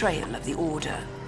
Betrayal of the Order.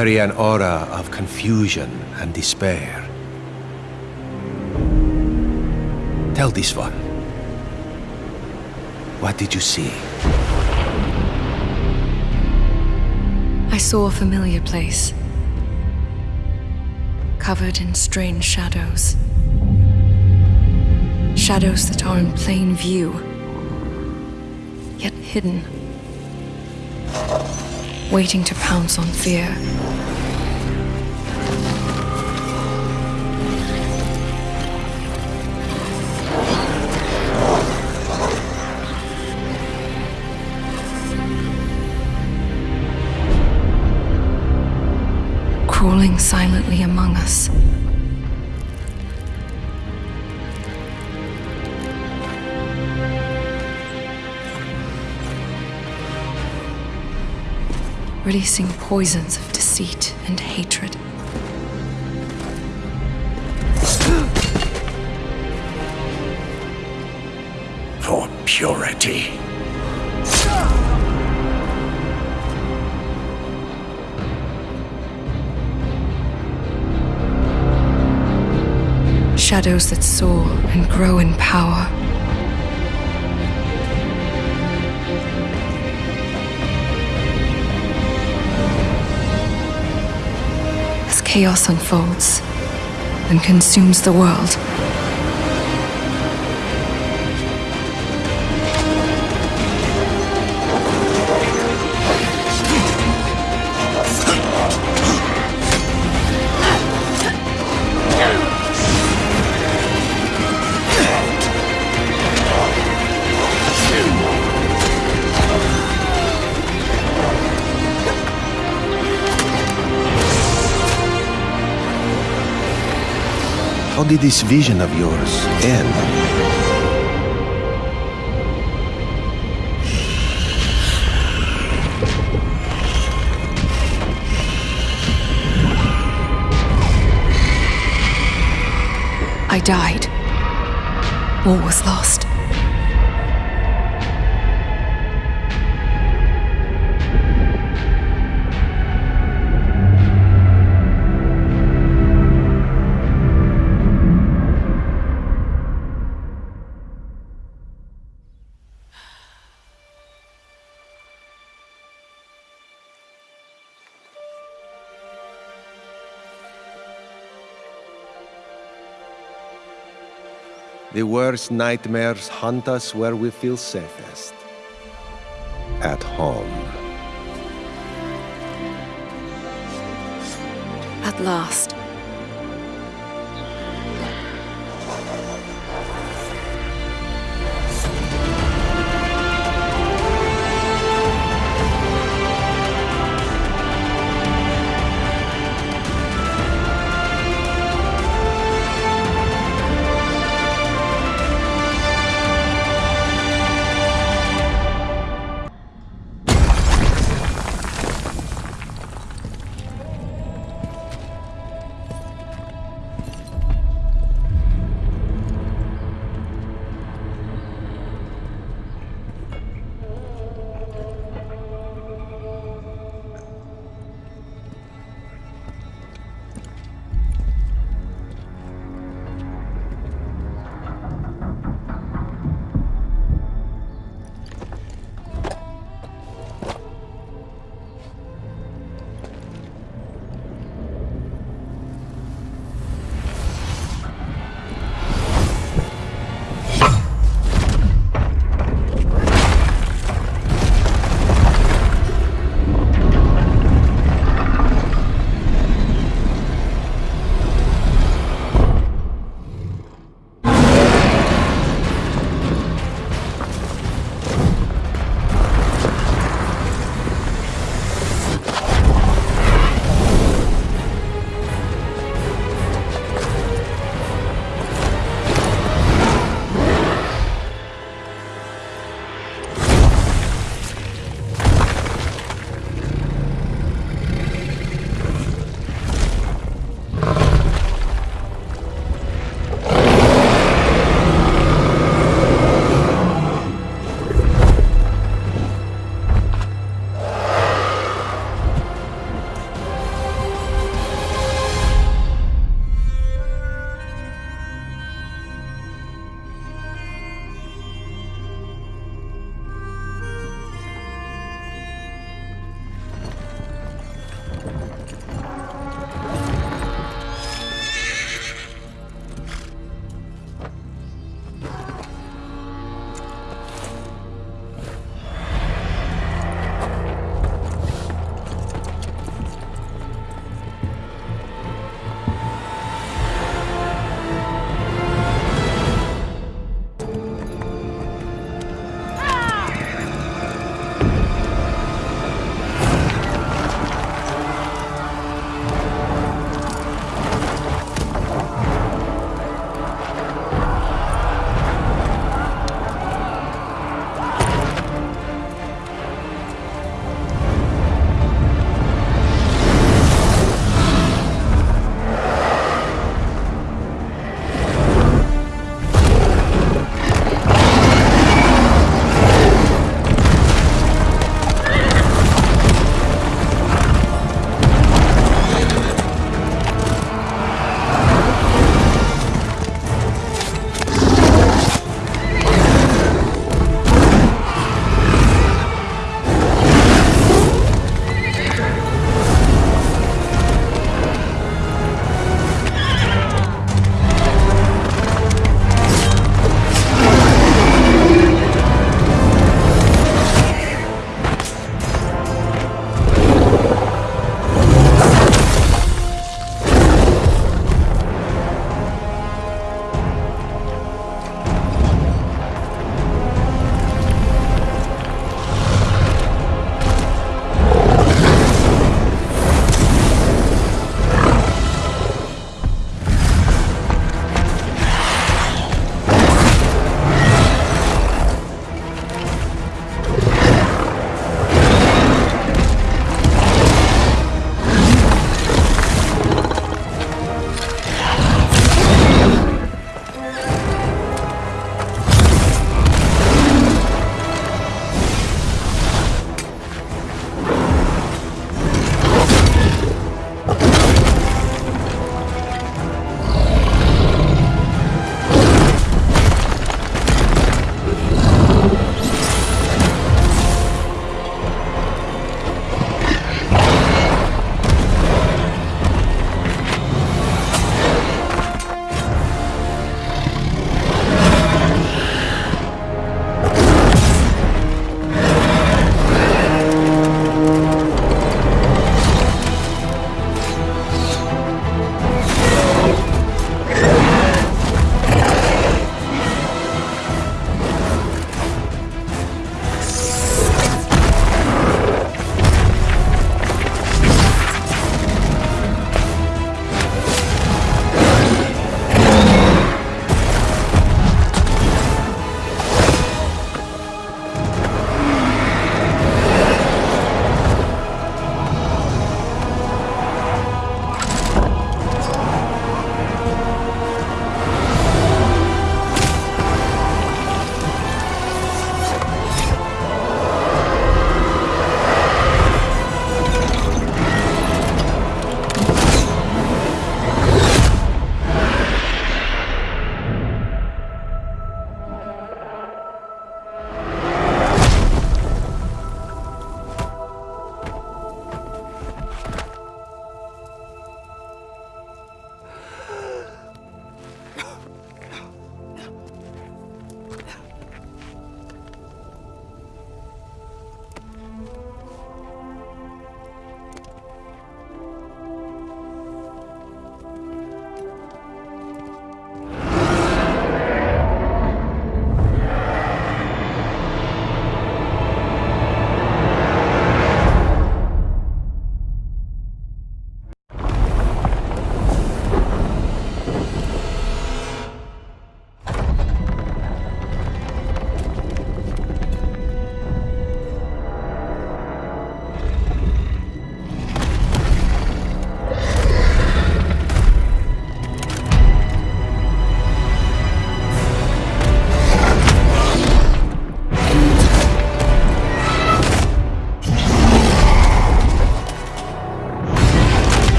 Carry an aura of confusion and despair. Tell this one. What did you see? I saw a familiar place. Covered in strange shadows. Shadows that are in plain view, yet hidden. Waiting to pounce on fear. Crawling silently among us. Releasing poisons of deceit and hatred. For purity. Shadows that soar and grow in power. Chaos unfolds and consumes the world. Did this vision of yours end? I died. All was lost. The worst nightmares hunt us where we feel safest. At home. At last.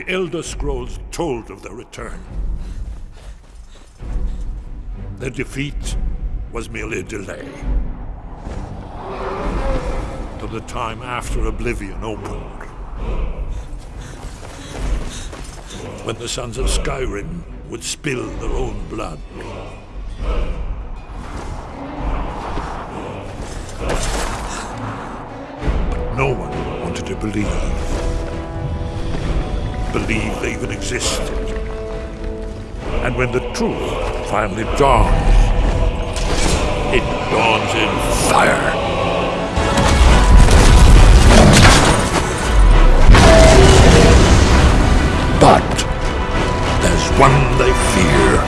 The Elder Scrolls told of their return. Their defeat was merely a delay. To the time after Oblivion opened. When the Sons of Skyrim would spill their own blood. But No one wanted to believe. Believe they even existed. And when the truth finally dawns, it dawns in fire. But there's one they fear.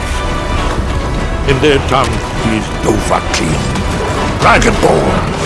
In their tongue, he's Dovahkiin, Dragonborn.